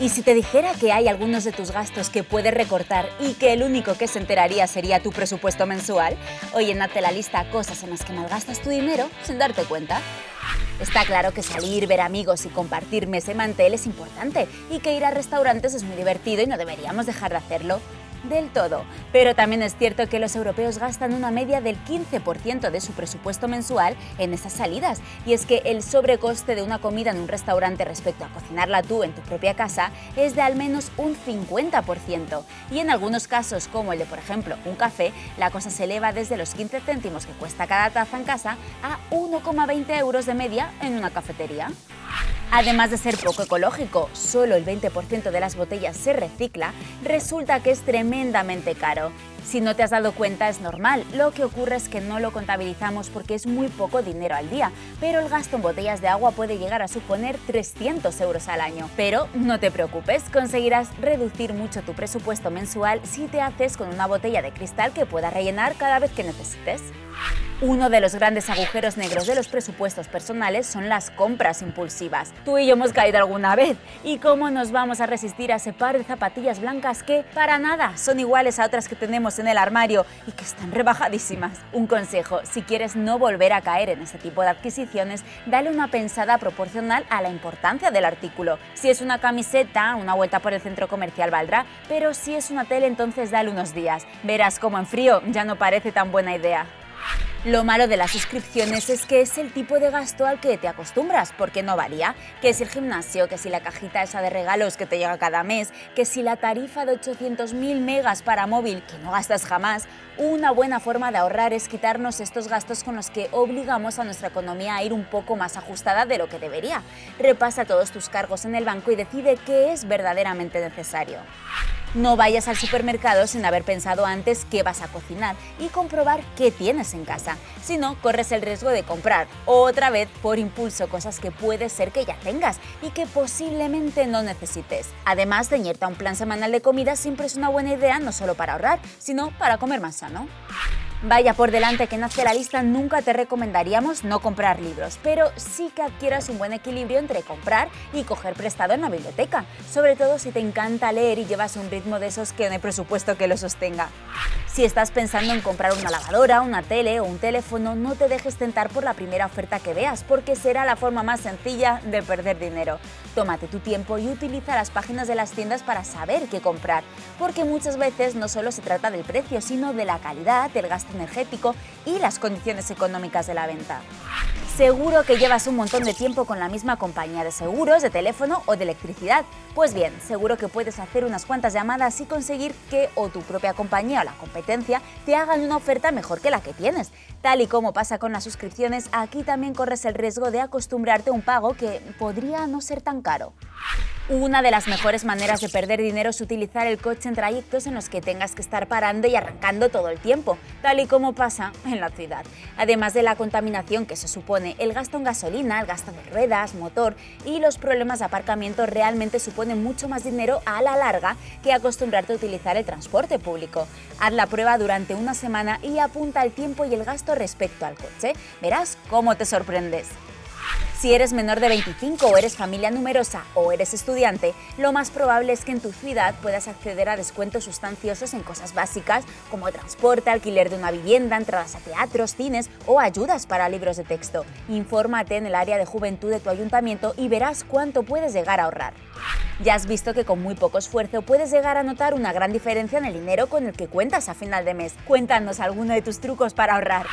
Y si te dijera que hay algunos de tus gastos que puedes recortar y que el único que se enteraría sería tu presupuesto mensual, oye, date la lista cosas en las que malgastas tu dinero sin darte cuenta. Está claro que salir, ver amigos y compartir mesa y mantel es importante y que ir a restaurantes es muy divertido y no deberíamos dejar de hacerlo del todo. Pero también es cierto que los europeos gastan una media del 15% de su presupuesto mensual en esas salidas. Y es que el sobrecoste de una comida en un restaurante respecto a cocinarla tú en tu propia casa es de al menos un 50%. Y en algunos casos, como el de por ejemplo un café, la cosa se eleva desde los 15 céntimos que cuesta cada taza en casa a 1,20 euros de media en una cafetería. Además de ser poco ecológico, solo el 20% de las botellas se recicla, resulta que es tremendamente caro. Si no te has dado cuenta es normal, lo que ocurre es que no lo contabilizamos porque es muy poco dinero al día, pero el gasto en botellas de agua puede llegar a suponer 300 euros al año. Pero no te preocupes, conseguirás reducir mucho tu presupuesto mensual si te haces con una botella de cristal que puedas rellenar cada vez que necesites. Uno de los grandes agujeros negros de los presupuestos personales son las compras impulsivas. Tú y yo hemos caído alguna vez. ¿Y cómo nos vamos a resistir a ese par de zapatillas blancas que, para nada, son iguales a otras que tenemos en el armario y que están rebajadísimas? Un consejo, si quieres no volver a caer en este tipo de adquisiciones, dale una pensada proporcional a la importancia del artículo. Si es una camiseta, una vuelta por el centro comercial valdrá, pero si es una tele entonces dale unos días. Verás cómo en frío ya no parece tan buena idea. Lo malo de las suscripciones es que es el tipo de gasto al que te acostumbras, porque no varía. Que si el gimnasio, que si la cajita esa de regalos que te llega cada mes, que si la tarifa de 800.000 megas para móvil que no gastas jamás, una buena forma de ahorrar es quitarnos estos gastos con los que obligamos a nuestra economía a ir un poco más ajustada de lo que debería. Repasa todos tus cargos en el banco y decide qué es verdaderamente necesario. No vayas al supermercado sin haber pensado antes qué vas a cocinar y comprobar qué tienes en casa. Si no, corres el riesgo de comprar otra vez por impulso cosas que puede ser que ya tengas y que posiblemente no necesites. Además, ceñirte a un plan semanal de comida siempre es una buena idea no solo para ahorrar, sino para comer más sano. Vaya por delante que nace la lista, nunca te recomendaríamos no comprar libros, pero sí que adquieras un buen equilibrio entre comprar y coger prestado en la biblioteca, sobre todo si te encanta leer y llevas un ritmo de esos que no hay presupuesto que lo sostenga. Si estás pensando en comprar una lavadora, una tele o un teléfono, no te dejes tentar por la primera oferta que veas, porque será la forma más sencilla de perder dinero. Tómate tu tiempo y utiliza las páginas de las tiendas para saber qué comprar, porque muchas veces no solo se trata del precio, sino de la calidad, del gasto energético y las condiciones económicas de la venta. Seguro que llevas un montón de tiempo con la misma compañía de seguros, de teléfono o de electricidad. Pues bien, seguro que puedes hacer unas cuantas llamadas y conseguir que o tu propia compañía o la competencia te hagan una oferta mejor que la que tienes. Tal y como pasa con las suscripciones, aquí también corres el riesgo de acostumbrarte a un pago que podría no ser tan caro. Una de las mejores maneras de perder dinero es utilizar el coche en trayectos en los que tengas que estar parando y arrancando todo el tiempo, tal y como pasa en la ciudad. Además de la contaminación que se supone, el gasto en gasolina, el gasto de ruedas, motor y los problemas de aparcamiento realmente suponen mucho más dinero a la larga que acostumbrarte a utilizar el transporte público. Haz la prueba durante una semana y apunta el tiempo y el gasto respecto al coche. Verás cómo te sorprendes. Si eres menor de 25 o eres familia numerosa o eres estudiante, lo más probable es que en tu ciudad puedas acceder a descuentos sustanciosos en cosas básicas como transporte, alquiler de una vivienda, entradas a teatros, cines o ayudas para libros de texto. Infórmate en el área de juventud de tu ayuntamiento y verás cuánto puedes llegar a ahorrar. Ya has visto que con muy poco esfuerzo puedes llegar a notar una gran diferencia en el dinero con el que cuentas a final de mes. Cuéntanos alguno de tus trucos para ahorrar.